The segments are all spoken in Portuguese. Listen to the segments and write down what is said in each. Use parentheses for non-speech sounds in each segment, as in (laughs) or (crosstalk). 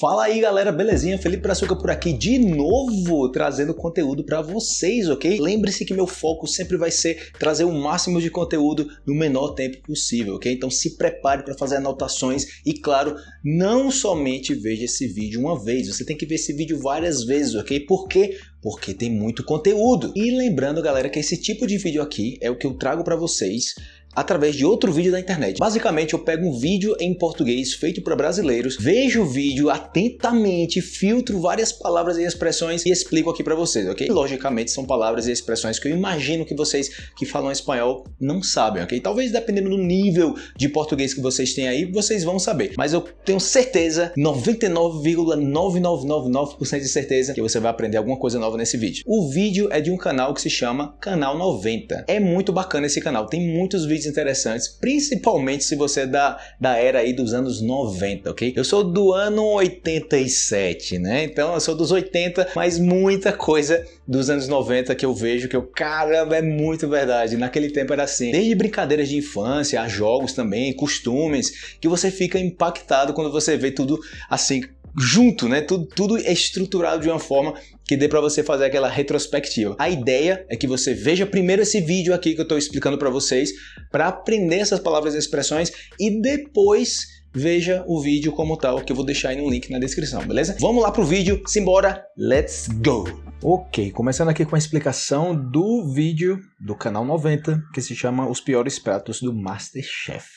Fala aí galera, belezinha? Felipe Brazuca por aqui de novo trazendo conteúdo para vocês, ok? Lembre-se que meu foco sempre vai ser trazer o máximo de conteúdo no menor tempo possível, ok? Então se prepare para fazer anotações e claro, não somente veja esse vídeo uma vez, você tem que ver esse vídeo várias vezes, ok? Por quê? Porque tem muito conteúdo. E lembrando galera que esse tipo de vídeo aqui é o que eu trago para vocês através de outro vídeo da internet. Basicamente, eu pego um vídeo em português feito para brasileiros, vejo o vídeo atentamente, filtro várias palavras e expressões e explico aqui para vocês, ok? Logicamente, são palavras e expressões que eu imagino que vocês que falam espanhol não sabem, ok? Talvez dependendo do nível de português que vocês têm aí, vocês vão saber. Mas eu tenho certeza, 99,9999% de certeza que você vai aprender alguma coisa nova nesse vídeo. O vídeo é de um canal que se chama Canal 90. É muito bacana esse canal, tem muitos vídeos vídeos interessantes, principalmente se você é da, da era aí dos anos 90, ok? Eu sou do ano 87, né? Então eu sou dos 80, mas muita coisa dos anos 90 que eu vejo que eu, caramba, é muito verdade. Naquele tempo era assim, desde brincadeiras de infância, a jogos também, costumes, que você fica impactado quando você vê tudo assim junto, né? Tudo, tudo é estruturado de uma forma que dê para você fazer aquela retrospectiva. A ideia é que você veja primeiro esse vídeo aqui que eu estou explicando para vocês, para aprender essas palavras e expressões e depois veja o vídeo como tal, que eu vou deixar aí no link na descrição, beleza? Vamos lá pro vídeo, simbora, let's go! Ok, começando aqui com a explicação do vídeo do canal 90, que se chama Os Piores Pratos do Masterchef,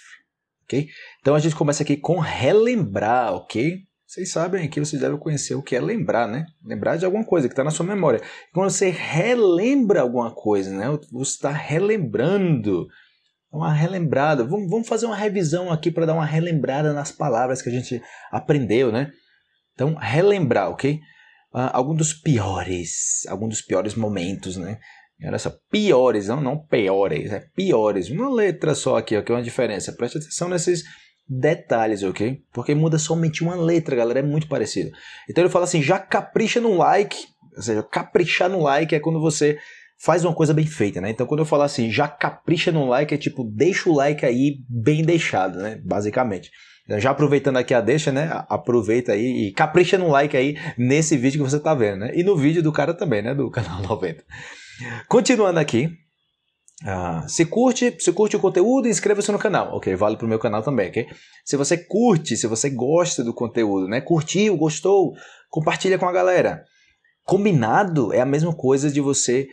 ok? Então a gente começa aqui com relembrar, ok? Vocês sabem que vocês devem conhecer o que é lembrar, né? Lembrar de alguma coisa que está na sua memória. Quando você relembra alguma coisa, né? Você está relembrando. Uma relembrada. Vamos, vamos fazer uma revisão aqui para dar uma relembrada nas palavras que a gente aprendeu, né? Então, relembrar, ok? Uh, algum dos piores, algum dos piores momentos, né? Olha só, piores, não, não piores, é piores. Uma letra só aqui, ok? Uma diferença. Preste atenção nesses detalhes, ok? Porque muda somente uma letra, galera, é muito parecido. Então ele fala assim, já capricha no like, ou seja, caprichar no like é quando você faz uma coisa bem feita, né? Então quando eu falar assim, já capricha no like, é tipo, deixa o like aí bem deixado, né? Basicamente. Então, já aproveitando aqui a deixa, né? Aproveita aí e capricha no like aí nesse vídeo que você tá vendo, né? E no vídeo do cara também, né? Do (laughs) canal 90. Continuando aqui, ah, se curte, se curte o conteúdo, inscreva-se no canal. Ok, vale para o meu canal também, ok? Se você curte, se você gosta do conteúdo, né? Curtiu, gostou, compartilha com a galera. Combinado é a mesma coisa de você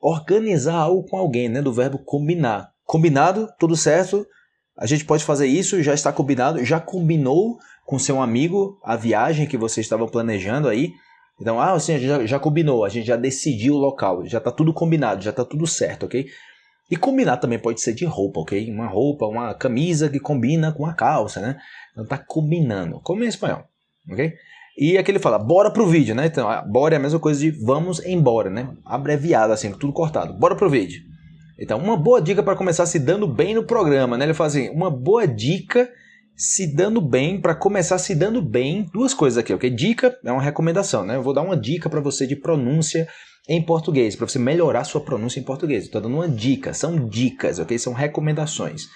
organizar algo com alguém, né? Do verbo combinar. Combinado, tudo certo, a gente pode fazer isso, já está combinado, já combinou com seu amigo a viagem que você estava planejando aí. Então, ah, assim, já, já combinou, a gente já decidiu o local, já está tudo combinado, já está tudo certo, ok? E combinar também pode ser de roupa, ok? Uma roupa, uma camisa que combina com a calça, né? Então tá combinando, como em espanhol, ok? E aqui ele fala, bora pro vídeo, né? Então, bora é a mesma coisa de vamos embora, né? Abreviado assim, tudo cortado. Bora pro vídeo. Então, uma boa dica para começar se dando bem no programa, né? Ele fala assim, uma boa dica se dando bem, para começar se dando bem, duas coisas aqui, ok? Dica é uma recomendação, né? Eu vou dar uma dica para você de pronúncia em português, para você melhorar sua pronúncia em português. Estou dando uma dica, são dicas, ok? São recomendações.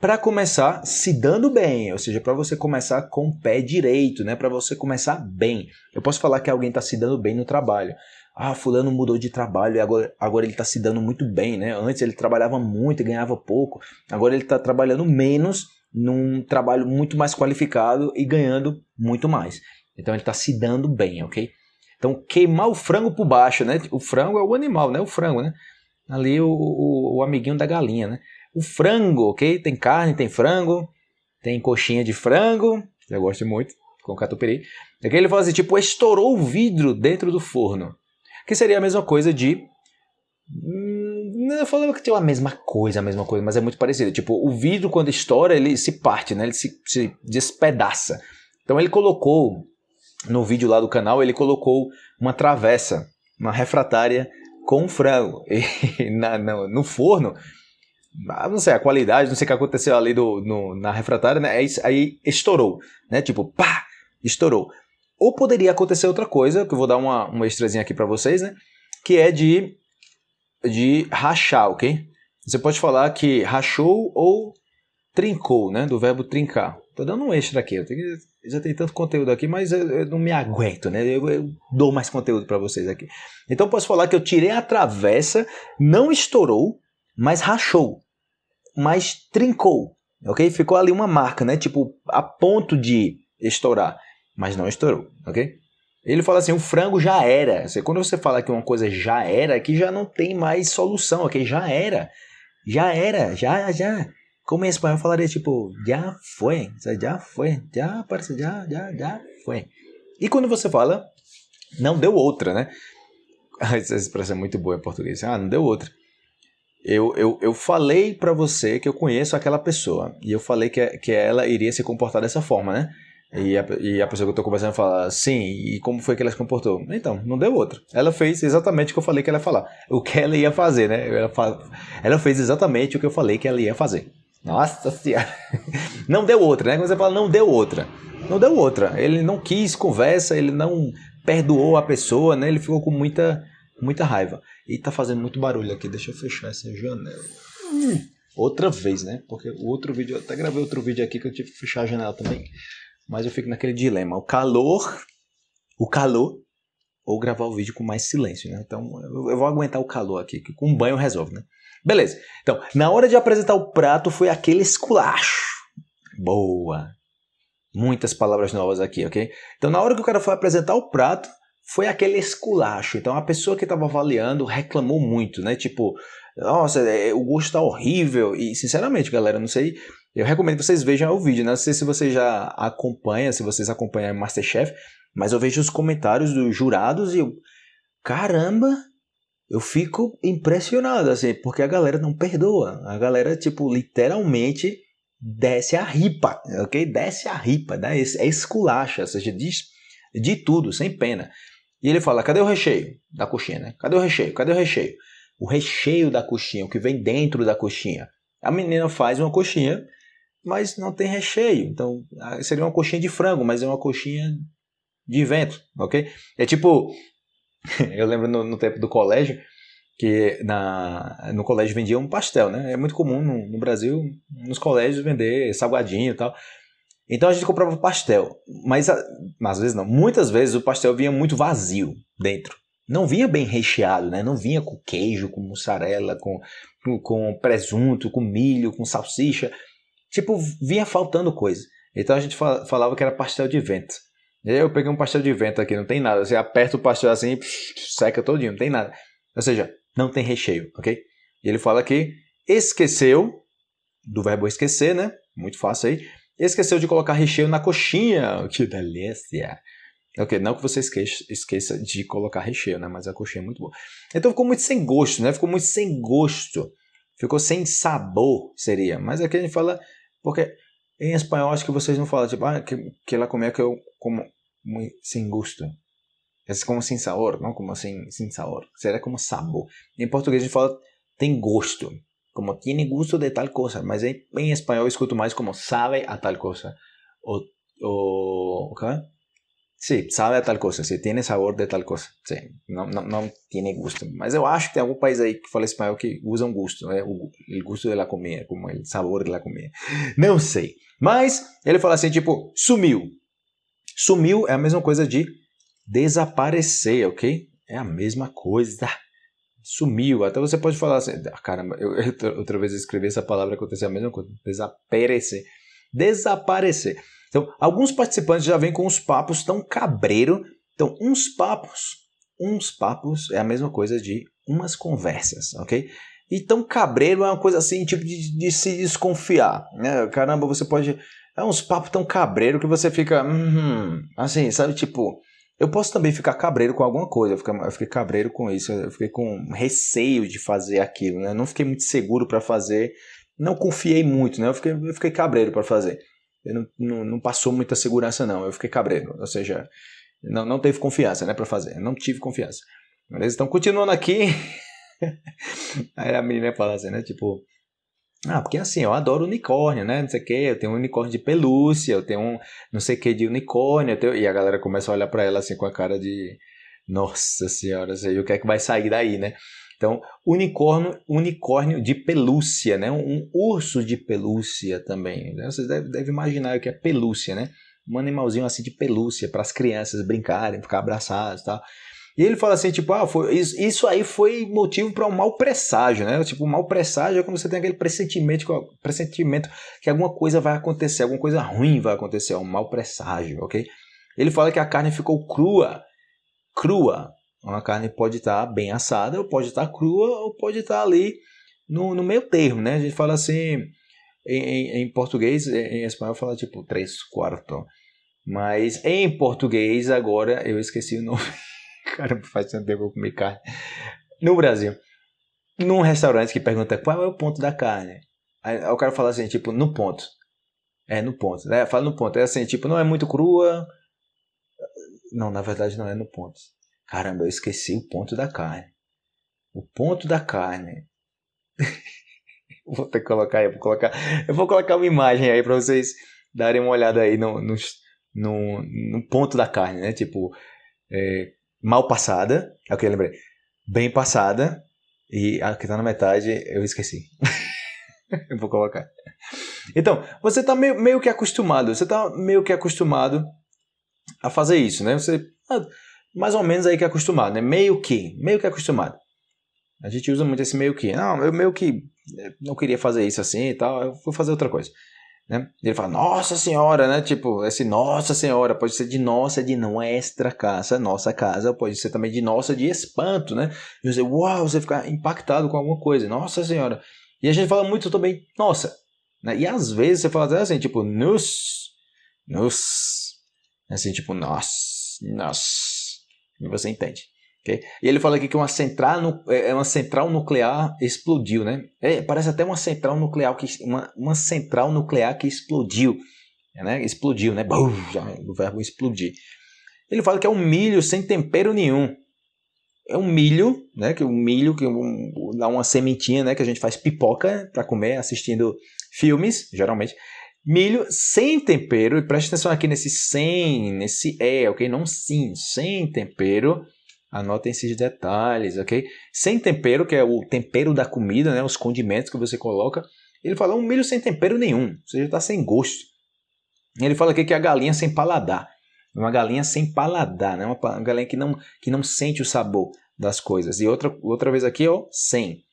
Para começar se dando bem, ou seja, para você começar com o pé direito, né? Para você começar bem. Eu posso falar que alguém está se dando bem no trabalho. Ah, fulano mudou de trabalho e agora, agora ele está se dando muito bem, né? Antes ele trabalhava muito e ganhava pouco. Agora ele está trabalhando menos num trabalho muito mais qualificado e ganhando muito mais. Então ele está se dando bem, ok? Então, queimar o frango por baixo, né? O frango é o animal, né? O frango, né? Ali o, o, o amiguinho da galinha, né? O frango, ok? Tem carne, tem frango, tem coxinha de frango, eu gosto muito, com catupiry. Aqui ele fala assim, tipo, estourou o vidro dentro do forno. Que seria a mesma coisa de... Hum, eu falava que tem a mesma coisa, a mesma coisa, mas é muito parecido. Tipo, o vidro quando estoura, ele se parte, né? Ele se, se despedaça. Então ele colocou no vídeo lá do canal, ele colocou uma travessa, uma refratária com frango. (laughs) E na, no, no forno, ah, não sei a qualidade, não sei o que aconteceu ali do, no, na refratária, né? Aí, estourou, né? Tipo, pá, estourou. Ou poderia acontecer outra coisa, que eu vou dar uma, uma extrazinha aqui para vocês, né? Que é de, de rachar, ok? Você pode falar que rachou ou trincou, né? Do verbo trincar. Tô dando um extra aqui, eu tenho que já tem tanto conteúdo aqui, mas eu, eu não me aguento, né? Eu, eu dou mais conteúdo para vocês aqui. Então posso falar que eu tirei a travessa, não estourou, mas rachou, mas trincou, ok? Ficou ali uma marca, né? Tipo, a ponto de estourar, mas não estourou, ok? Ele fala assim, o frango já era. Quando você fala que uma coisa já era, aqui já não tem mais solução, ok? Já era. Já era, já, já. Como em espanhol falaria tipo, já foi, já foi, já parece, já, já, já foi. E quando você fala, não deu outra, né? (laughs) Essa expressão é muito boa em português. Ah, não deu outra. Eu, eu, eu falei para você que eu conheço aquela pessoa. E eu falei que, que ela iria se comportar dessa forma, né? E a, e a pessoa que eu tô conversando fala, sim, e como foi que ela se comportou? Então, não deu outra. Ela fez exatamente o que eu falei que ela ia falar. O que ela ia fazer, né? Ela, ela fez exatamente o que eu falei que ela ia fazer. Nossa senhora. Não deu outra, né? Quando você fala não deu outra. Não deu outra. Ele não quis conversa, ele não perdoou a pessoa, né? Ele ficou com muita, muita raiva. E tá fazendo muito barulho aqui. Deixa eu fechar essa janela. Hum, outra vez, né? Porque o outro vídeo, eu até gravei outro vídeo aqui que eu tive que fechar a janela também. Mas eu fico naquele dilema. O calor, o calor, ou gravar o vídeo com mais silêncio, né? Então eu vou aguentar o calor aqui, que com um banho resolve, né? Beleza. Então, na hora de apresentar o prato foi aquele esculacho. Boa. Muitas palavras novas aqui, ok? Então, na hora que o cara foi apresentar o prato, foi aquele esculacho. Então, a pessoa que estava avaliando reclamou muito, né? Tipo, nossa, é, o gosto tá horrível. E, sinceramente, galera, não sei. Eu recomendo que vocês vejam o vídeo. Né? Não sei se você já acompanha, se vocês acompanham Masterchef, mas eu vejo os comentários dos jurados e eu. Caramba, eu fico impressionado, assim, porque a galera não perdoa. A galera, tipo, literalmente desce a ripa, ok? Desce a ripa, né? é esculacha, ou seja, diz de tudo, sem pena. E ele fala, cadê o recheio da coxinha, né? Cadê o recheio? Cadê o recheio? O recheio da coxinha, o que vem dentro da coxinha. A menina faz uma coxinha, mas não tem recheio. Então, seria uma coxinha de frango, mas é uma coxinha de vento, ok? É tipo, (laughs) eu lembro no, no, tempo do colégio que na, no colégio vendia um pastel, né? É muito comum no, no, Brasil, nos colégios, vender salgadinho e tal. Então a gente comprava pastel, mas às vezes não, muitas vezes o pastel vinha muito vazio dentro. Não vinha bem recheado, né? Não vinha com queijo, com mussarela, com, com presunto, com milho, com salsicha. Tipo, vinha faltando coisa. Então a gente falava que era pastel de vento. Eu peguei um pastel de vento aqui, não tem nada. Você aperta o pastel assim, seca todinho, não tem nada. Ou seja, não tem recheio, ok? E ele fala que esqueceu, do verbo esquecer, né? Muito fácil aí. Esqueceu de colocar recheio na coxinha. (laughs) Que delícia! Ok, não que você esqueça, esqueça de colocar recheio, né? Mas a coxinha é muito boa. Então ficou muito sem gosto, né? Ficou muito sem gosto. Ficou sem sabor, seria. Mas aqui a gente fala... Porque em espanhol, acho que vocês não falam, tipo, ah, que, que ela comeu que eu como muito sem gosto. É como sem sabor, não como sem, sem sabor. Será como sabor. Em português a gente fala tem gosto. Como tiene gusto de tal coisa. Mas em, em espanhol eu escuto mais como sabe a tal coisa. Ou, ou, ¿qué? Sí, sabe a tal coisa, sí, tiene sabor de tal coisa. Sí, não, não, não tiene gusto. Mas eu acho que tem algum país aí que fala espanhol que usa um gosto, né? o, o gosto de la comida, como o sabor de la comida. Não sei. Mas ele fala assim, tipo, sumiu. Sumiu é a mesma coisa de desaparecer, ok? É a mesma coisa. Sumiu. Até você pode falar assim, ah, caramba, eu, eu, outra vez escrevi essa palavra aconteceu a mesma coisa. Desaparecer. Desaparecer. Então, alguns participantes já vêm com uns papos tão cabreiro. Então, uns papos, uns papos é a mesma coisa de umas conversas, ok? Então, cabreiro é uma coisa assim, tipo de, de se desconfiar, né? Caramba, você pode... É uns papos tão cabreiro que você fica... Hum, assim, sabe? Tipo... Eu posso também ficar cabreiro com alguma coisa, eu fiquei, eu fiquei cabreiro com isso, eu fiquei com receio de fazer aquilo, né? Não fiquei muito seguro para fazer, não confiei muito, né? Eu fiquei, eu fiquei cabreiro para fazer não, não, não, passou muita segurança, não. Eu fiquei cabreiro. Ou seja, não, não teve confiança né, para fazer. Não tive confiança. Beleza? Então, continuando aqui. (laughs) Aí a menina fala assim, né? Tipo, ah, porque assim, eu adoro unicórnio, né? Não sei o que, eu tenho um unicórnio de pelúcia, eu tenho um não sei o que de unicórnio. Tenho... E a galera começa a olhar para ela assim com a cara de. Nossa senhora, sei o que é que vai sair daí, né? Então, unicórnio, unicórnio de pelúcia, né? Um urso de pelúcia também. Né? Vocês devem, devem imaginar o que é pelúcia, né? um animalzinho assim de pelúcia para as crianças brincarem, ficar abraçados e tal. E ele fala assim, tipo, ah, foi, isso, isso aí foi motivo para um mau presságio, né? Tipo, um mau presságio é quando você tem aquele pressentimento, pressentimento que alguma coisa vai acontecer, alguma coisa ruim vai acontecer, um mau presságio, ok? Ele fala que a carne ficou crua, crua. Uma carne pode estar tá bem assada, ou pode estar tá crua, ou pode estar tá ali no, no meio termo, né? A gente fala assim, em, em português, em espanhol fala tipo três quartos. Mas em português, agora eu esqueci o nome. (laughs) Caramba, faz tanto tempo que eu comi carne. No Brasil, num restaurante que pergunta qual é o ponto da carne. Aí, o cara fala assim, tipo, no ponto. É, no ponto. Né? Fala no ponto. É assim, tipo, não é muito crua. Não, na verdade não é no ponto. Caramba, eu esqueci o ponto da carne. O ponto da carne. (laughs) vou ter que colocar aí, vou colocar. Eu vou colocar uma imagem aí para vocês darem uma olhada aí no, no, no, no ponto da carne, né? Tipo, é, mal passada, é o que eu lembrei. Bem passada. E a que tá na metade eu esqueci. (laughs) eu vou colocar. Então, você tá meio, meio que acostumado, você tá meio que acostumado a fazer isso, né? Você ah, mais ou menos aí que é acostumado, né? Meio que, meio que acostumado. A gente usa muito esse meio que. Não, eu meio que eh, não queria fazer isso assim e tal, eu vou fazer outra coisa. Né? Ele fala, nossa senhora, né? Tipo, esse nossa senhora pode ser de nossa de nuestra casa, nossa casa, pode ser também de nossa de espanto, né? E você, uau, você fica impactado com alguma coisa, nossa senhora. E a gente fala muito também, nossa. Né? E às vezes você fala assim, tipo, nos, nos, assim, tipo, nós, nós. E você entende. Okay? E ele fala aqui que uma central, é, é uma central nuclear explodiu, né? É, parece até uma central nuclear que uma, uma central nuclear que explodiu, né? Explodiu, né? Bum, já, o verbo explodir. Ele fala que é um milho sem tempero nenhum. É um milho, né? Que um milho que um, dá uma sementinha, né? Que a gente faz pipoca para comer assistindo filmes, geralmente. Milho sem tempero, e preste atenção aqui nesse sem, nesse é, ok? Não sim, sem tempero Anotem esses detalhes, ok? Sem tempero, que é o tempero da comida, né? os condimentos que você coloca. Ele fala um milho sem tempero nenhum, ou seja, está sem gosto. Ele fala aqui que é a galinha sem paladar. Uma galinha sem paladar, né? uma galinha que não, que não sente o sabor das coisas. E outra, outra vez aqui, ó, sem.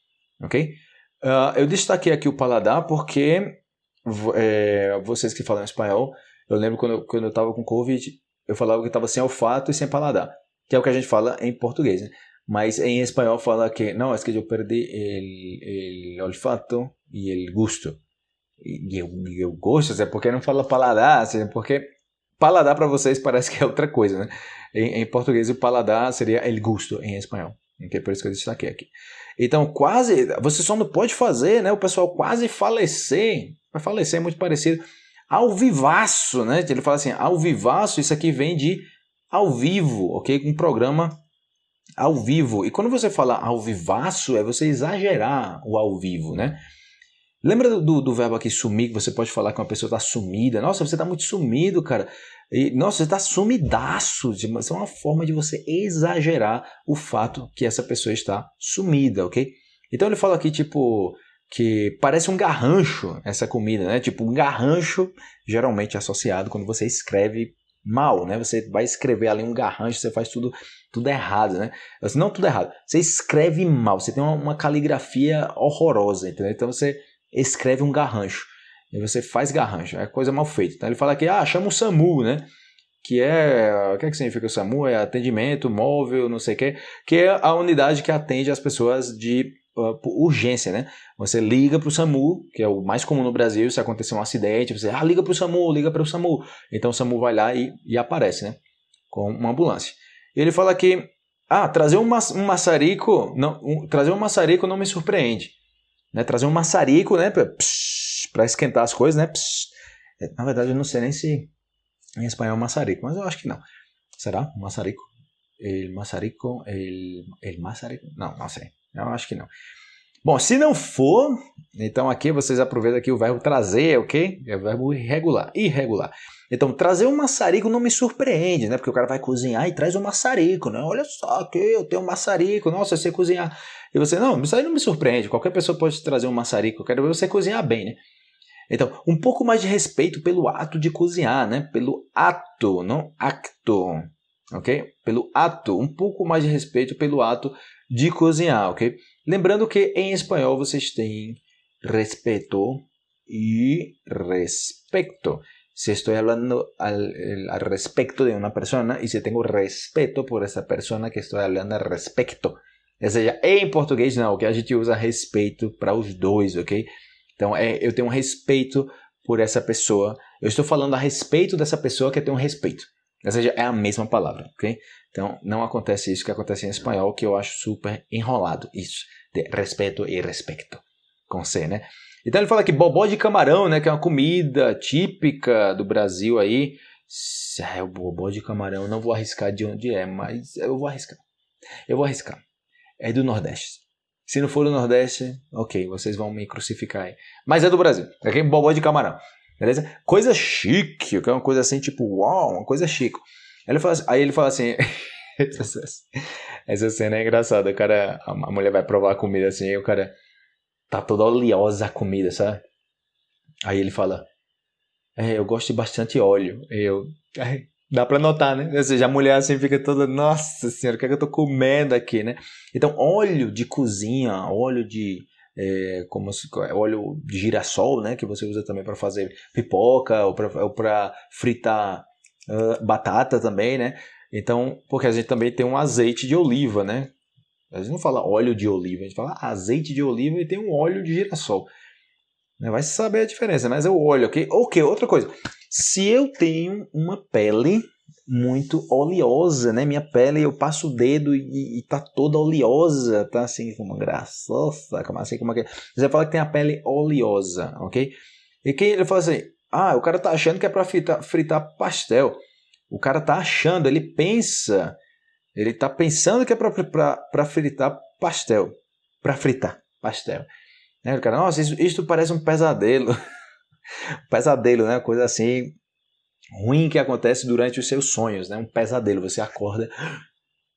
Ok? Uh, eu destaquei aqui o paladar porque é, vocês que falam espanhol, eu lembro quando, quando eu estava com Covid, eu falava que estava sem olfato e sem paladar que é o que a gente fala em português, né? Mas em espanhol fala que, não, é que eu perdi o olfato e o gosto. E o gosto, é porque não fala paladar, assim, porque paladar para vocês parece que é outra coisa, né? Em, em português o paladar seria el gusto em espanhol. Okay? Por isso que eu destaquei aqui. Então, quase, você só não pode fazer, né? O pessoal quase falecer, vai falecer é muito parecido, ao vivaço, né? Ele fala assim, ao vivaço, isso aqui vem de ao vivo, ok? Um programa ao vivo. E quando você fala ao vivaço, é você exagerar o ao vivo, né? Lembra do, do verbo aqui sumir, que você pode falar que uma pessoa está sumida? Nossa, você está muito sumido, cara. E, nossa, você está sumidaço. Isso é uma forma de você exagerar o fato que essa pessoa está sumida, ok? Então ele fala aqui, tipo, que parece um garrancho essa comida, né? Tipo, um garrancho geralmente associado quando você escreve mal, né? Você vai escrever ali um garrancho, você faz tudo tudo errado, né? Assim, não tudo errado, você escreve mal, você tem uma, uma caligrafia horrorosa, entendeu? Então você escreve um garrancho, e você faz garrancho, é coisa mal feita. Então ele fala aqui, ah, chama o SAMU, né? Que é, o que, é que significa o SAMU? É atendimento móvel, não sei o que, que é a unidade que atende as pessoas de uh, urgência, né? Você liga para o SAMU, que é o mais comum no Brasil, se acontecer um acidente, você ah, liga para o SAMU, liga para o SAMU. Então o SAMU vai lá e, e aparece, né? Com uma ambulância. Ele fala que ah, trazer um maçarico, não, um, trazer um maçarico não me surpreende. Né? Trazer um maçarico, né, para esquentar as coisas, né? Psh. É, na verdade, eu não sei nem se em espanhol é maçarico, mas eu acho que não. Será? Maçarico? El maçarico? El, el maçarico? Não, não sei. Eu acho que não. Bom, se não for, então aqui vocês aproveitam aqui o verbo trazer, ok? É o verbo irregular, irregular. Então, trazer um maçarico não me surpreende, né? Porque o cara vai cozinhar e traz um maçarico, né? Olha só, que eu tenho um maçarico, nossa, você cozinhar. E você, não, isso aí não me surpreende, qualquer pessoa pode trazer um maçarico, eu quero ver você cozinhar bem, né? Então, um pouco mais de respeito pelo ato de cozinhar, né? Pelo ato, não acto, ok? Pelo ato, um pouco mais de respeito pelo ato de cozinhar, ok? Lembrando que em espanhol vocês têm respeito e respecto. Si estoy hablando al, al, respecto de una persona y si tengo respeto por essa persona que estou falando a respecto. Ou seja, em português não, que a gente usa respeito para os dois, ok? Então, é, eu tenho respeito por essa pessoa. Eu estou falando a respeito dessa pessoa que eu tenho respeito. Ou seja, é a mesma palavra, ok? Então, não acontece isso que acontece em espanhol, que eu acho super enrolado. Isso, de respeito e respecto. Com C, né? Então ele fala que bobó de camarão, né, que é uma comida típica do Brasil aí. É o bobó de camarão, não vou arriscar de onde é, mas eu vou arriscar. Eu vou arriscar. É do Nordeste. Se não for do Nordeste, ok, vocês vão me crucificar aí. Mas é do Brasil, ok? Bobó de camarão, beleza? Coisa chique, que é uma coisa assim, tipo, uau, uma coisa chique. Ele fala, aí ele fala assim, (laughs) essa cena é engraçada, o cara, a mulher vai provar a comida assim, e o cara tá toda oleosa a comida, sabe? Aí ele fala, é, eu gosto de bastante óleo. Eu, dá pra notar, né? Ou seja, a mulher assim fica toda, nossa senhora, o que é que eu tô comendo aqui, né? Então, óleo de cozinha, óleo de é, como se, óleo de girassol, né, que você usa também para fazer pipoca ou para fritar uh, batata também, né? Então, porque a gente também tem um azeite de oliva, né? A gente não fala óleo de oliva, a gente fala azeite de oliva e tem um óleo de girassol. Né? Vai saber a diferença, mas é o óleo, ok? Ok, outra coisa. Se eu tenho uma pele muito oleosa, né? Minha pele, eu passo o dedo e, e tá toda oleosa, tá assim, como graçosa, como assim, como é que... Você fala que tem a pele oleosa, ok? E quem ele fala assim, ah, o cara tá achando que é para fritar, fritar pastel. O cara tá achando, ele pensa ele está pensando que é para fritar pastel. Para fritar pastel. Né? O cara, nossa, isso, isso parece um pesadelo. (laughs) pesadelo, né? Coisa assim ruim que acontece durante os seus sonhos, né? Um pesadelo. Você acorda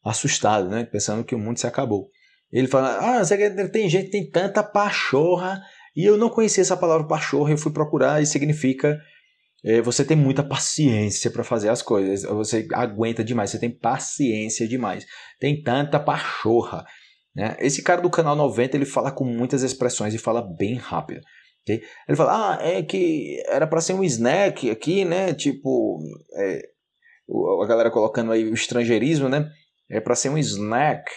assustado, né? Pensando que o mundo se acabou. Ele fala, ah, tem gente tem tanta pachorra e eu não conhecia essa palavra pachorra, eu fui procurar e significa é, você tem muita paciência para fazer as coisas, você aguenta demais, você tem paciência demais, tem tanta pachorra. Né? Esse cara do canal 90 ele fala com muitas expressões e fala bem rápido. Okay? Ele fala, ah, é que era para ser um snack aqui, né? Tipo, é, a galera colocando aí o estrangeirismo, né? É para ser um snack,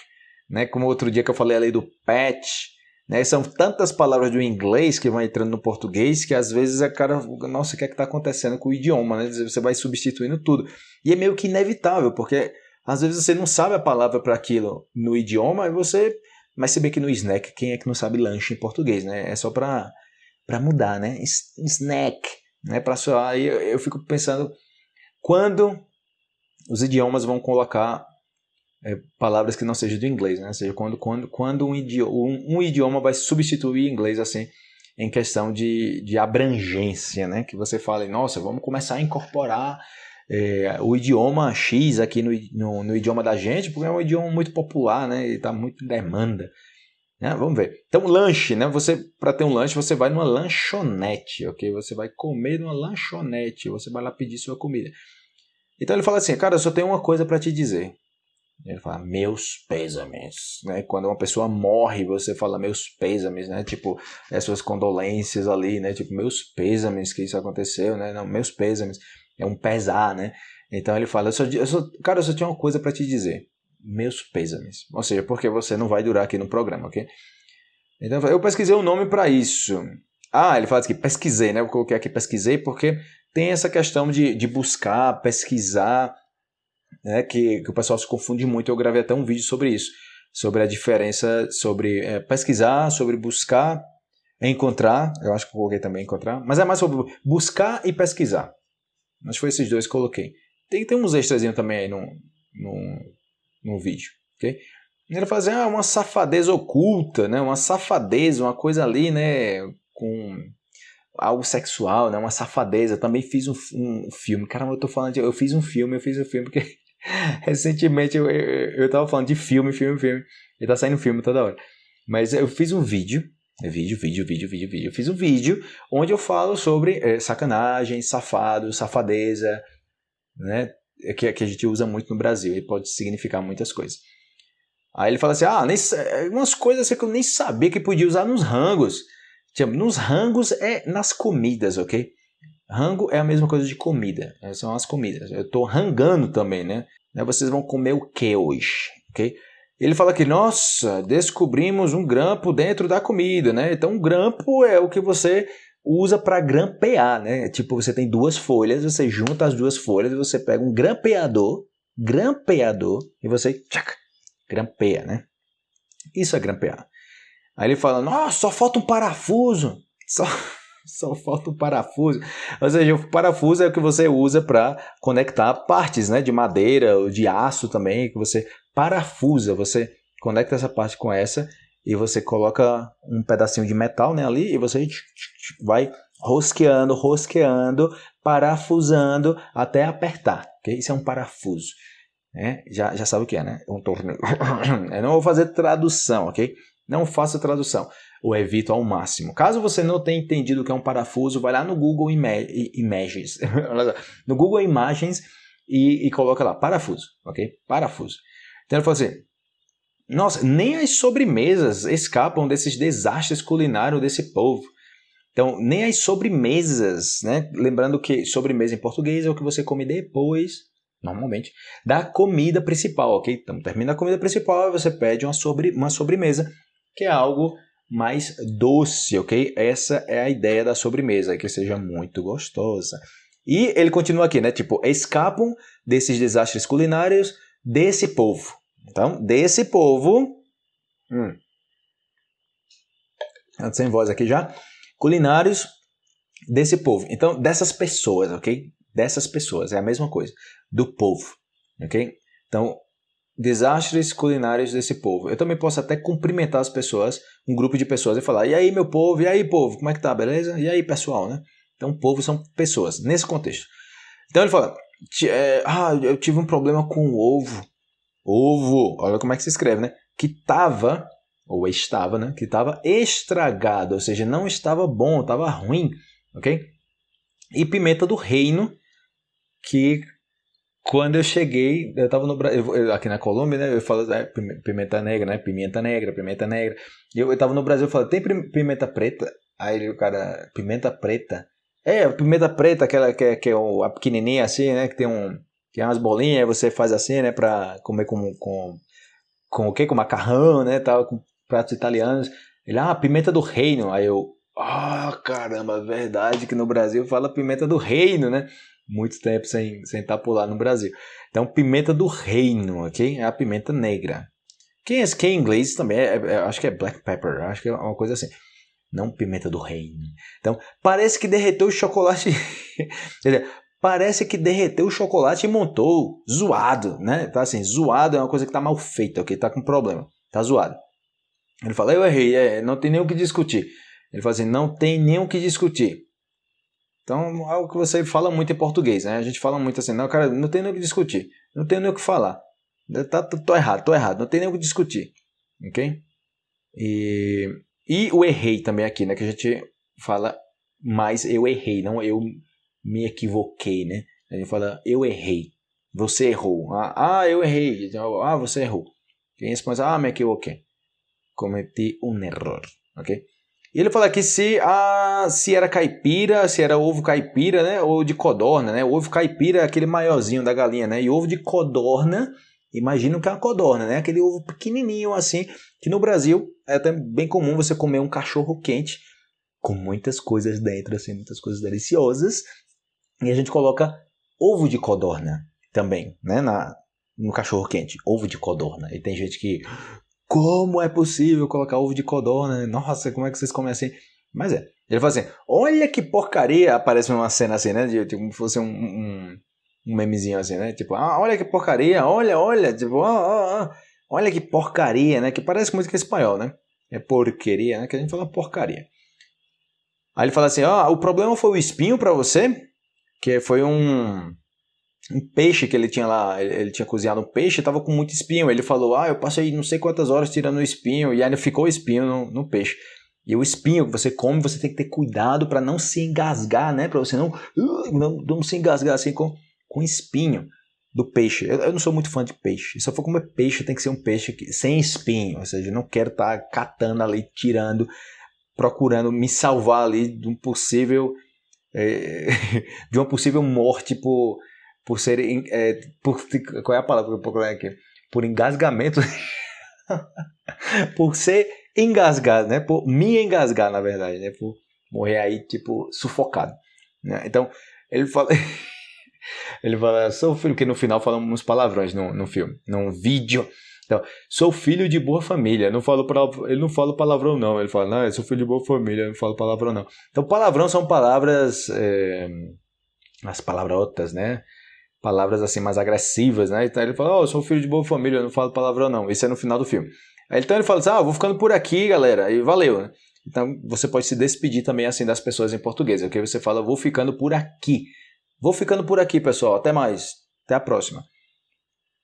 né? Como outro dia que eu falei ali do patch, né? São tantas palavras do inglês que vão entrando no português que às vezes a cara, nossa, o que é que está acontecendo com o idioma? Né? Você vai substituindo tudo. E é meio que inevitável, porque às vezes você não sabe a palavra para aquilo no idioma e você. Mas se bem que no snack, quem é que não sabe lanche em português, né? É só para mudar, né? Snack, né? Pra soar. Aí eu, eu fico pensando quando os idiomas vão colocar é, palavras que não sejam do inglês, né? Ou seja, quando, quando, quando um, idioma, um, um idioma vai substituir inglês assim em questão de, de abrangência, né? Que você fala, nossa, vamos começar a incorporar é, o idioma X aqui no, no, no, idioma da gente, porque é um idioma muito popular, né? E está muito em demanda. Né? Vamos ver. Então, lanche, né? Você, para ter um lanche, você vai numa lanchonete, ok? Você vai comer numa lanchonete, você vai lá pedir sua comida. Então ele fala assim, cara, eu só tenho uma coisa para te dizer. Ele fala, meus pêsames, né? Quando uma pessoa morre, você fala meus pêsames, né? Tipo, as suas condolências ali, né? Tipo, meus pêsames que isso aconteceu, né? Não, meus pêsames. É um pesar, né? Então ele fala, eu só, eu só, cara, eu só tinha uma coisa para te dizer. Meus pêsames. Ou seja, porque você não vai durar aqui no programa, ok? Então eu pesquisei um nome para isso. Ah, ele fala aqui, pesquisei, né? Eu coloquei aqui pesquisei porque tem essa questão de, de buscar, pesquisar né, que, que o pessoal se confunde muito. Eu gravei até um vídeo sobre isso, sobre a diferença, sobre é, pesquisar, sobre buscar, encontrar. Eu acho que eu coloquei também encontrar, mas é mais sobre buscar e pesquisar. Que foi esses dois que coloquei. Tem, tem uns extras também aí no, no, no vídeo, ok? Ele fala assim, ah, uma safadeza oculta, né? Uma safadeza, uma coisa ali, né? Com algo sexual, né? Uma safadeza. Também fiz um, um filme. Caramba, eu tô falando de, eu fiz um filme, eu fiz um filme porque (laughs) Recentemente eu, eu, eu tava falando de filme, filme, filme. E tá saindo filme toda hora. Mas eu fiz um vídeo vídeo, vídeo, vídeo, vídeo, vídeo. Eu fiz um vídeo onde eu falo sobre é, sacanagem, safado, safadeza, né? É que, que a gente usa muito no Brasil e pode significar muitas coisas. Aí ele fala assim: ah, nem, é, umas coisas que eu nem sabia que podia usar nos rangos. Tipo, nos rangos é nas comidas, ok? Rango é a mesma coisa de comida, são as comidas. Eu estou rangando também, né? Vocês vão comer o que hoje, ok? Ele fala que, nossa, descobrimos um grampo dentro da comida, né? Então, um grampo é o que você usa para grampear, né? Tipo, você tem duas folhas, você junta as duas folhas e você pega um grampeador, grampeador, e você tchac, grampeia, né? Isso é grampear. Aí ele fala, nossa, só falta um parafuso. (laughs) Só, só falta um parafuso. Ou seja, o parafuso é o que você usa para conectar partes, né? De madeira ou de aço também, que você parafusa, você conecta essa parte com essa e você coloca um pedacinho de metal né, ali e você vai rosqueando, rosqueando, parafusando até apertar. Okay? Isso é um parafuso. Né? Já, já sabe o que é, né? Um torneio. (coughs) Eu não vou fazer tradução, ok? Não faça tradução. Ou evito ao máximo. Caso você não tenha entendido o que é um parafuso, vai lá no Google Ima Images. (laughs) no Google Imagens e, e coloca lá, parafuso, ok? Parafuso. Então ele falou assim: nossa, nem as sobremesas escapam desses desastres culinários desse povo. Então, nem as sobremesas, né? Lembrando que sobremesa em português é o que você come depois, normalmente, da comida principal, ok? Então, termina a comida principal e você pede uma, sobre, uma sobremesa, que é algo mais doce, ok? Essa é a ideia da sobremesa, que seja muito gostosa. E ele continua aqui, né? Tipo, escapam desses desastres culinários desse povo. Então, desse povo. Hum, sem voz aqui já. Culinários desse povo. Então, dessas pessoas, ok? Dessas pessoas. É a mesma coisa. Do povo. Ok? Então, desastres culinários desse povo. Eu também posso até cumprimentar as pessoas, um grupo de pessoas, e falar: e aí, meu povo? E aí, povo? Como é que tá? Beleza? E aí, pessoal, né? Então, povo são pessoas, nesse contexto. Então, ele fala: é, ah, eu tive um problema com o ovo. Ovo, olha como é que se escreve, né? Que estava, ou estava, né? Que estava estragado, ou seja, não estava bom, estava ruim, ok? E pimenta do reino, que quando eu cheguei, eu estava no Brasil, aqui na Colômbia, né? Eu falo é, pimenta negra, né? Pimenta negra, pimenta negra. Eu, estava no Brasil, eu falei, tem pimenta preta? Aí o cara, pimenta preta? É, pimenta preta, aquela que é, que é a pequenininha assim, né? Que tem um. Que é umas bolinhas, você faz assim, né? Pra comer com. com, com o quê? Com macarrão, né? Tal, com pratos italianos. Ele, ah, pimenta do reino. Aí eu. Ah, oh, caramba, verdade que no Brasil fala pimenta do reino, né? Muito tempo sem, sem estar por lá no Brasil. Então, pimenta do reino, ok? É a pimenta negra. Quem é, quem é inglês também, é, é, acho que é black pepper, acho que é uma coisa assim não pimenta do reino. Então, parece que derreteu o chocolate. (laughs) parece que derreteu o chocolate e montou zoado, né? Tá assim, zoado é uma coisa que tá mal feita, ok? Tá com problema, tá zoado. Ele fala, eu errei, é, não tem nem o que discutir. Ele fala assim, não tem nem o que discutir. Então, algo que você fala muito em português, né? A gente fala muito assim, não, cara, não tem nem o que discutir, não tem nem o que falar. Tá, tô, tô errado, tô errado, não tem nem o que discutir, ok? E e o errei também aqui, né? Que a gente fala mais eu errei, não eu me equivoquei, né? A gente fala eu errei, você errou. Ah, ah eu errei. Ah, você errou. Quem responde, ah, me equivoquei. Cometi um erro, ok? E ele fala aqui se, ah, se era caipira, se era ovo caipira, né? Ou de codorna, né? Ovo caipira é aquele maiorzinho da galinha, né? E ovo de codorna, imagina que é uma codorna, né? Aquele ovo pequenininho assim, que no Brasil é até bem comum você comer um cachorro quente com muitas coisas dentro, assim, muitas coisas deliciosas. E a gente coloca ovo de codorna também, né, na, no cachorro quente, ovo de codorna. E tem gente que, como é possível colocar ovo de codorna? Nossa, como é que vocês comem assim? Mas é. Ele fala assim, olha que porcaria, aparece uma cena assim, né, de, tipo, como se fosse um, um, um memezinho assim, né, tipo, ah, olha que porcaria, olha, olha, tipo, ah, ah, ah. Olha que porcaria, né? Que parece é espanhol, né? É porqueria, né? Que a gente fala porcaria. Aí ele fala assim: ó, oh, o problema foi o espinho para você, que foi um, um peixe que ele tinha lá, ele, ele tinha cozinhado um peixe, tava com muito espinho. Ele falou: ah, eu passei não sei quantas horas tirando o espinho, e ainda ficou espinho no, no peixe. E o espinho que você come, você tem que ter cuidado para não se engasgar, né? Para você não, não, não se engasgar assim com, com espinho do peixe. Eu, eu, não sou muito fã de peixe. Se eu for comer peixe, tem que ser um peixe que, sem espinho. Ou seja, eu não quero estar tá catando ali, tirando, procurando me salvar ali de um possível. É, (laughs) de uma possível morte por, por ser. É, por, qual é a palavra que eu vou procurar aqui? Por engasgamento. (laughs) por ser engasgado, né? Por me engasgar, na verdade, né? Por morrer aí, tipo, sufocado. Né? Então, ele fala. (laughs) ele fala, sou filho, que no final falam uns palavrões no, no filme, no vídeo. Então, sou filho de boa família. Não falo ele não fala palavrão, não. Ele fala, não, eu sou filho de boa família, não falo palavrão, não. Então, palavrão são palavras. É, as palavrotas, né? Palavras assim mais agressivas, né? Então ele fala, oh, eu sou filho de boa família, não falo palavrão, não. Isso é no final do filme. Então ele fala assim, ah, vou ficando por aqui, galera, e valeu, né? Então você pode se despedir também assim das pessoas em português, ok? Você fala, vou ficando por aqui. Vou ficando por aqui, pessoal. Até mais. Até a próxima.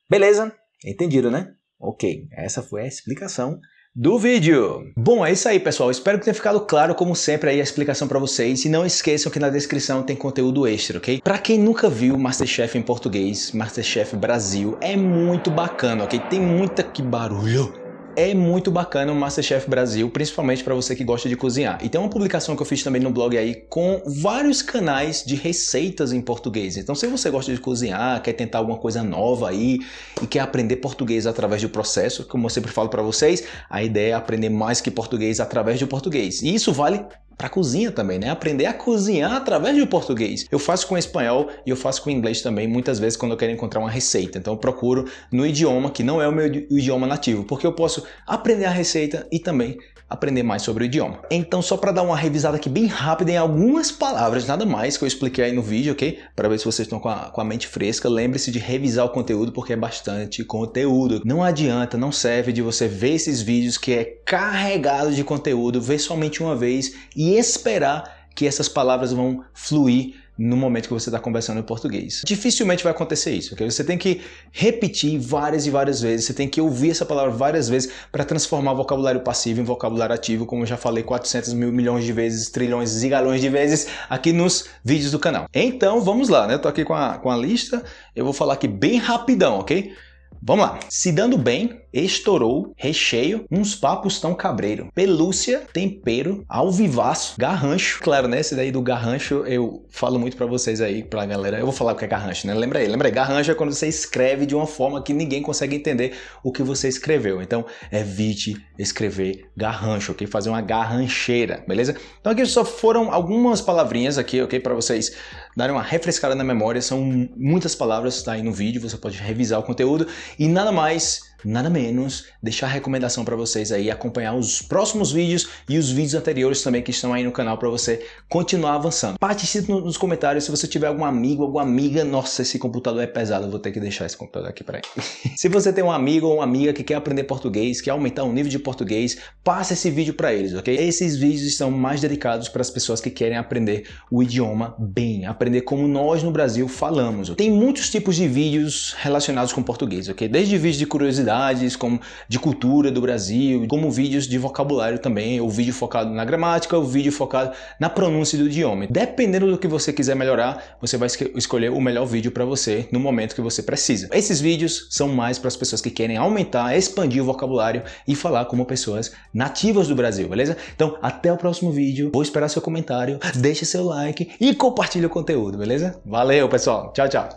Beleza? Entendido, né? Ok, essa foi a explicação do vídeo. Bom, é isso aí, pessoal. Espero que tenha ficado claro, como sempre, aí a explicação para vocês. E não esqueçam que na descrição tem conteúdo extra, ok? Para quem nunca viu Masterchef em português, Masterchef Brasil, é muito bacana, ok? Tem muita que barulho é muito bacana o Masterchef Brasil, principalmente para você que gosta de cozinhar. E tem uma publicação que eu fiz também no blog aí com vários canais de receitas em português. Então se você gosta de cozinhar, quer tentar alguma coisa nova aí e quer aprender português através do processo, como eu sempre falo para vocês, a ideia é aprender mais que português através do português. E isso vale para cozinha também, né? Aprender a cozinhar através do português. Eu faço com espanhol e eu faço com inglês também, muitas vezes quando eu quero encontrar uma receita. Então eu procuro no idioma que não é o meu idioma nativo, porque eu posso aprender a receita e também aprender mais sobre o idioma. Então só para dar uma revisada aqui bem rápida em algumas palavras, nada mais que eu expliquei aí no vídeo, ok? Para ver se vocês estão com a, com a mente fresca, lembre-se de revisar o conteúdo porque é bastante conteúdo. Não adianta, não serve de você ver esses vídeos que é carregado de conteúdo, ver somente uma vez e esperar que essas palavras vão fluir no momento que você está conversando em português. Dificilmente vai acontecer isso, ok? Você tem que repetir várias e várias vezes, você tem que ouvir essa palavra várias vezes para transformar vocabulário passivo em vocabulário ativo, como eu já falei 400 mil milhões de vezes, trilhões e galões de vezes aqui nos vídeos do canal. Então vamos lá, né? Eu tô aqui com a, com a lista, eu vou falar aqui bem rapidão, ok? Vamos lá. Se dando bem, estourou, recheio, uns papos tão cabreiro, pelúcia, tempero, alvivaço, garrancho. Claro, né? Esse daí do garrancho eu falo muito para vocês aí, pra galera. Eu vou falar o que é garrancho, né? Lembra aí, lembra aí. Garrancho é quando você escreve de uma forma que ninguém consegue entender o que você escreveu. Então, evite escrever garrancho, ok? Fazer uma garrancheira, beleza? Então aqui só foram algumas palavrinhas aqui, ok? Para vocês darem uma refrescada na memória. São muitas palavras, tá aí no vídeo, você pode revisar o conteúdo e nada mais nada menos, deixar a recomendação para vocês aí, acompanhar os próximos vídeos e os vídeos anteriores também que estão aí no canal para você continuar avançando. Participe nos comentários se você tiver algum amigo, alguma amiga, nossa, esse computador é pesado, vou ter que deixar esse computador aqui para aí. (laughs) se você tem um amigo ou uma amiga que quer aprender português, quer aumentar o nível de português, passe esse vídeo para eles, ok? Esses vídeos estão mais dedicados para as pessoas que querem aprender o idioma bem, aprender como nós no Brasil falamos. Tem muitos tipos de vídeos relacionados com português, ok? Desde vídeos de curiosidade curiosidades, como de cultura do Brasil, como vídeos de vocabulário também, o vídeo focado na gramática, o vídeo focado na pronúncia do idioma. Dependendo do que você quiser melhorar, você vai escolher o melhor vídeo para você no momento que você precisa. Esses vídeos são mais para as pessoas que querem aumentar, expandir o vocabulário e falar como pessoas nativas do Brasil, beleza? Então, até o próximo vídeo. Vou esperar seu comentário, deixe seu like e compartilhe o conteúdo, beleza? Valeu, pessoal. Tchau, tchau.